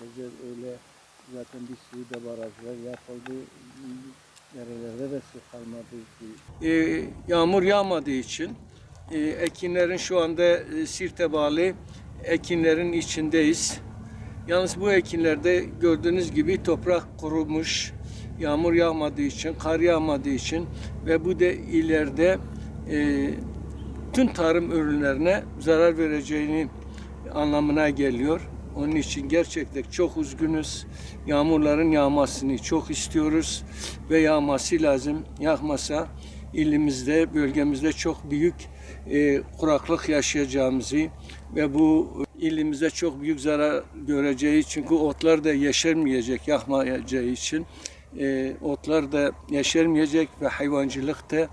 yetecek öyle zaten bir sürü de barajlar yapıldı. Nerelerde de su kalmadı ki. Ee, yağmur yağmadığı için e, ekinlerin şu anda e, sirte bağlı ekinlerin içindeyiz. Yalnız bu ekinlerde gördüğünüz gibi toprak kurumuş. Yağmur yağmadığı için, kar yağmadığı için ve bu da ileride e, tüm tarım ürünlerine zarar vereceğini anlamına geliyor. Onun için gerçekten çok üzgünüz. Yağmurların yağmasını çok istiyoruz ve yağması lazım. Yağmasa ilimizde, bölgemizde çok büyük e, kuraklık yaşayacağımızı ve bu ilimize çok büyük zarar göreceği çünkü otlar da yeşermeyecek yağmayacağı için e, otlar da yeşermeyecek ve hayvancılık da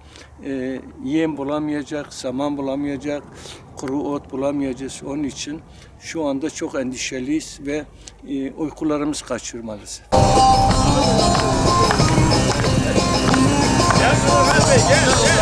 e, yem bulamayacak, saman bulamayacak, kuru ot bulamayacağız. Onun için şu anda çok endişeliyiz ve e, uykularımız kaçıyor. Gel Bey, gel, gel.